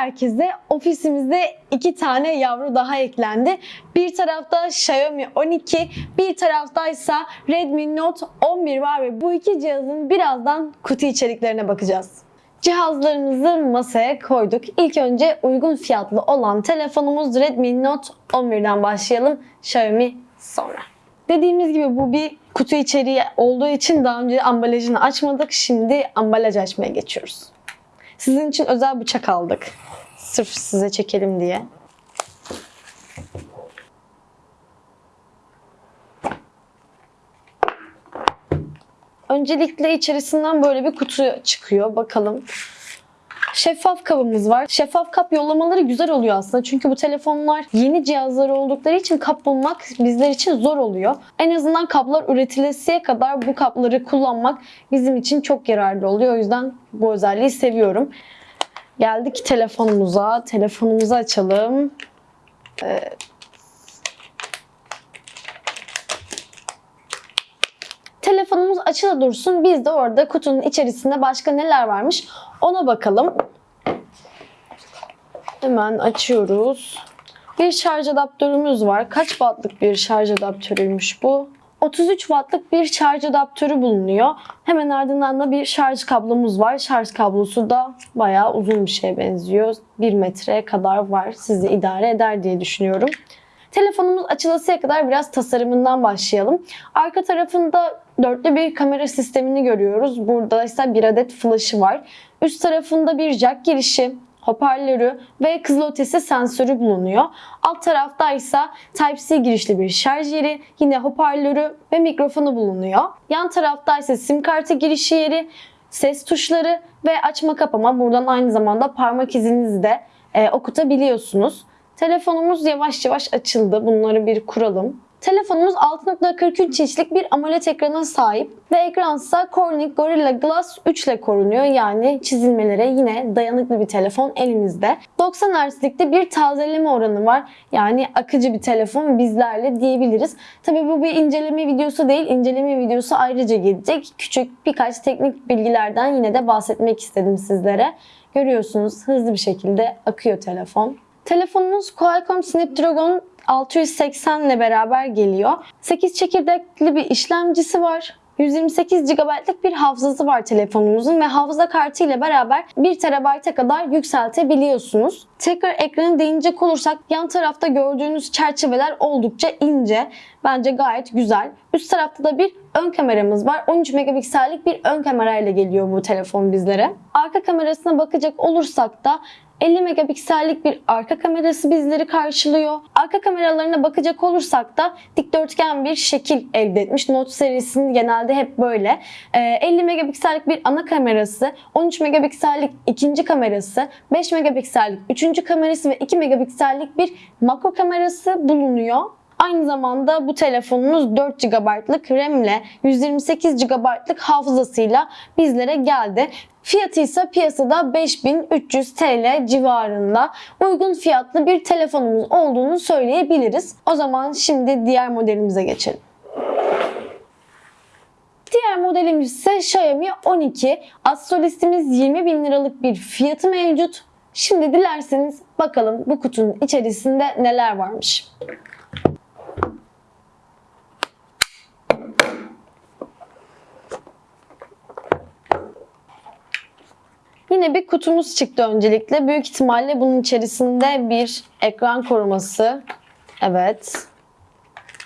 herkese. Ofisimizde iki tane yavru daha eklendi. Bir tarafta Xiaomi 12, bir taraftaysa Redmi Note 11 var ve bu iki cihazın birazdan kutu içeriklerine bakacağız. Cihazlarımızı masaya koyduk. İlk önce uygun fiyatlı olan telefonumuz Redmi Note 11'den başlayalım. Xiaomi sonra. Dediğimiz gibi bu bir kutu içeriği olduğu için daha önce ambalajını açmadık. Şimdi ambalaj açmaya geçiyoruz. Sizin için özel bıçak aldık. Sırf size çekelim diye. Öncelikle içerisinden böyle bir kutu çıkıyor. Bakalım. Şeffaf kabımız var. Şeffaf kap yollamaları güzel oluyor aslında. Çünkü bu telefonlar yeni cihazlar oldukları için kap bulmak bizler için zor oluyor. En azından kaplar üretilesiye kadar bu kapları kullanmak bizim için çok yararlı oluyor. O yüzden bu özelliği seviyorum. Geldik telefonumuza. Telefonumuzu açalım. Evet. Telefonumuz açılı dursun. Biz de orada kutunun içerisinde başka neler varmış ona bakalım. Hemen açıyoruz. Bir şarj adaptörümüz var. Kaç wattlık bir şarj adaptörüymüş bu? 33 wattlık bir şarj adaptörü bulunuyor. Hemen ardından da bir şarj kablomuz var. Şarj kablosu da bayağı uzun bir şeye benziyor. 1 metreye kadar var. Sizi idare eder diye düşünüyorum. Telefonumuz açılasıya kadar biraz tasarımından başlayalım. Arka tarafında dörtlü bir kamera sistemini görüyoruz. Burada ise bir adet flash'ı var. Üst tarafında bir jack girişi, hoparlörü ve kızılötesi sensörü bulunuyor. Alt tarafta ise Type-C girişli bir şarj yeri, yine hoparlörü ve mikrofonu bulunuyor. Yan tarafta ise sim kartı girişi yeri, ses tuşları ve açma kapama. Buradan aynı zamanda parmak izinizi de e, okutabiliyorsunuz. Telefonumuz yavaş yavaş açıldı. Bunları bir kuralım. Telefonumuz 6.43 inçlik bir AMOLED ekrana sahip ve ekransa Corning Gorilla Glass 3 ile korunuyor. Yani çizilmelere yine dayanıklı bir telefon elimizde. 90 Hz'likte bir tazeleme oranı var. Yani akıcı bir telefon bizlerle diyebiliriz. Tabii bu bir inceleme videosu değil. İnceleme videosu ayrıca gelecek. Küçük birkaç teknik bilgilerden yine de bahsetmek istedim sizlere. Görüyorsunuz hızlı bir şekilde akıyor telefon. Telefonumuz Qualcomm Snapdragon 680 ile beraber geliyor. 8 çekirdekli bir işlemcisi var. 128 GB'lık bir hafızası var telefonumuzun ve hafıza kartı ile beraber 1 TB'e kadar yükseltebiliyorsunuz. Tekrar ekranı değinecek olursak yan tarafta gördüğünüz çerçeveler oldukça ince. Bence gayet güzel. Üst tarafta da bir ön kameramız var. 13 megapiksellik bir ön kamerayla geliyor bu telefon bizlere. Arka kamerasına bakacak olursak da 50 megapiksellik bir arka kamerası bizleri karşılıyor. Arka kameralarına bakacak olursak da dikdörtgen bir şekil elde etmiş. Note serisinin genelde hep böyle. 50 megapiksellik bir ana kamerası, 13 megapiksellik ikinci kamerası, 5 megapiksellik üçüncü kamerası ve 2 megapiksellik bir makro kamerası bulunuyor. Aynı zamanda bu telefonumuz 4 GB'lık RAM ile 128 GB'lık hafızasıyla bizlere geldi. Fiyatı ise piyasada 5300 TL civarında uygun fiyatlı bir telefonumuz olduğunu söyleyebiliriz. O zaman şimdi diğer modelimize geçelim. Diğer modelimiz ise Xiaomi 12. Astrolistimiz 20 bin liralık bir fiyatı mevcut. Şimdi dilerseniz bakalım bu kutunun içerisinde neler varmış. Yine bir kutumuz çıktı öncelikle. Büyük ihtimalle bunun içerisinde bir ekran koruması. Evet.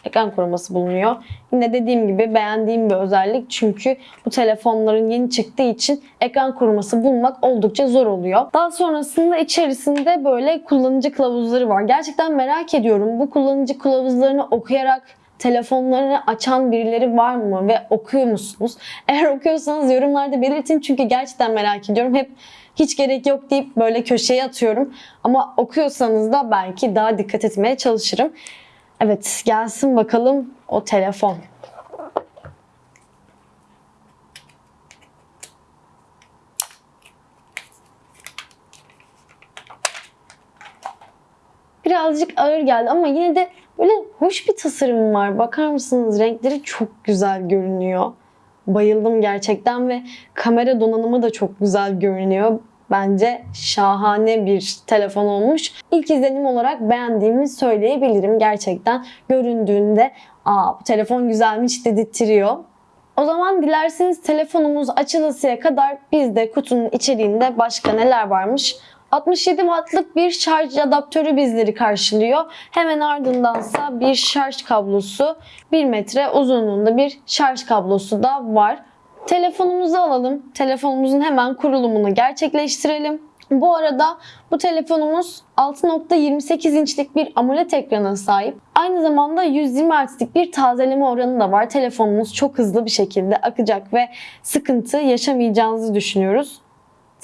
Ekran koruması bulunuyor. Yine dediğim gibi beğendiğim bir özellik. Çünkü bu telefonların yeni çıktığı için ekran koruması bulmak oldukça zor oluyor. Daha sonrasında içerisinde böyle kullanıcı kılavuzları var. Gerçekten merak ediyorum. Bu kullanıcı kılavuzlarını okuyarak telefonlarını açan birileri var mı ve okuyor musunuz? Eğer okuyorsanız yorumlarda belirtin çünkü gerçekten merak ediyorum. Hep hiç gerek yok deyip böyle köşeye atıyorum. Ama okuyorsanız da belki daha dikkat etmeye çalışırım. Evet gelsin bakalım o telefon. Birazcık ağır geldi ama yine de Böyle hoş bir tasarım var. Bakar mısınız? Renkleri çok güzel görünüyor. Bayıldım gerçekten ve kamera donanımı da çok güzel görünüyor. Bence şahane bir telefon olmuş. İlk izlenim olarak beğendiğimi söyleyebilirim. Gerçekten göründüğünde aa bu telefon güzelmiş dedirtiyor. O zaman dilerseniz telefonumuz açılısıya kadar biz de kutunun içeriğinde başka neler varmış 67 wattlık bir şarj adaptörü bizleri karşılıyor. Hemen ardındansa bir şarj kablosu, 1 metre uzunluğunda bir şarj kablosu da var. Telefonumuzu alalım. Telefonumuzun hemen kurulumunu gerçekleştirelim. Bu arada bu telefonumuz 6.28 inçlik bir AMOLED ekrana sahip. Aynı zamanda 120 Hz'lik bir tazeleme oranı da var. Telefonumuz çok hızlı bir şekilde akacak ve sıkıntı yaşamayacağınızı düşünüyoruz.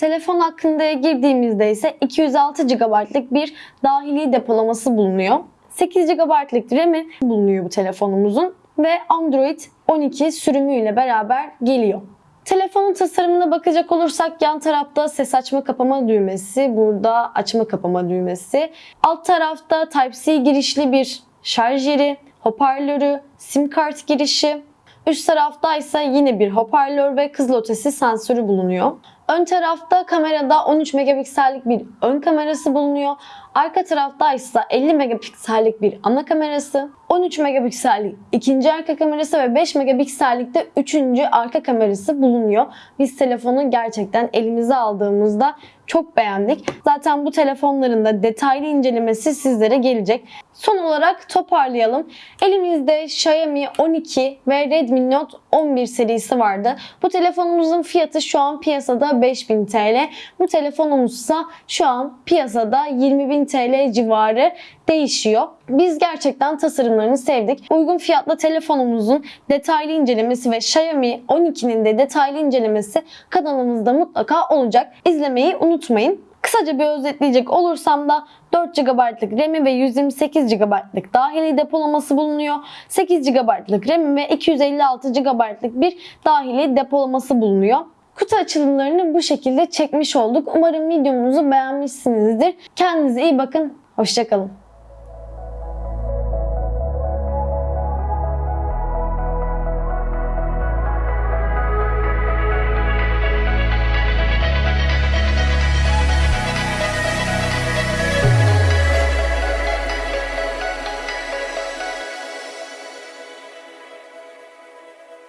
Telefon hakkında girdiğimizde ise 206 GB'lık bir dahili depolaması bulunuyor. 8 GB'lık RAM'i bulunuyor bu telefonumuzun ve Android 12 sürümüyle beraber geliyor. Telefonun tasarımına bakacak olursak yan tarafta ses açma kapama düğmesi, burada açma kapama düğmesi. Alt tarafta Type-C girişli bir şarj yeri, hoparlörü, sim kart girişi. Üst tarafta ise yine bir hoparlör ve kızılötesi sensörü bulunuyor. Ön tarafta kamerada 13 megapiksellik bir ön kamerası bulunuyor. Arka tarafta ise 50 megapiksellik bir ana kamerası, 13 megapiksellik ikinci arka kamerası ve 5 megapiksellik de üçüncü arka kamerası bulunuyor. Biz telefonu gerçekten elimize aldığımızda çok beğendik. Zaten bu telefonların da detaylı incelemesi sizlere gelecek. Son olarak toparlayalım. Elimizde Xiaomi 12 ve Redmi Note 11 serisi vardı. Bu telefonumuzun fiyatı şu an piyasada 5000 TL. Bu telefonumuzsa şu an piyasada 20.000 TL civarı değişiyor. Biz gerçekten tasarımlarını sevdik. Uygun fiyatlı telefonumuzun detaylı incelemesi ve Xiaomi 12'nin de detaylı incelemesi kanalımızda mutlaka olacak. İzlemeyi unutmayın. Kısaca bir özetleyecek olursam da 4 GB'lık RAM'i ve 128 GB'lık dahili depolaması bulunuyor. 8 GB'lık RAM'i ve 256 GB'lık bir dahili depolaması bulunuyor. Kutu açılımlarını bu şekilde çekmiş olduk. Umarım videomuzu beğenmişsinizdir. Kendinize iyi bakın. Hoşçakalın.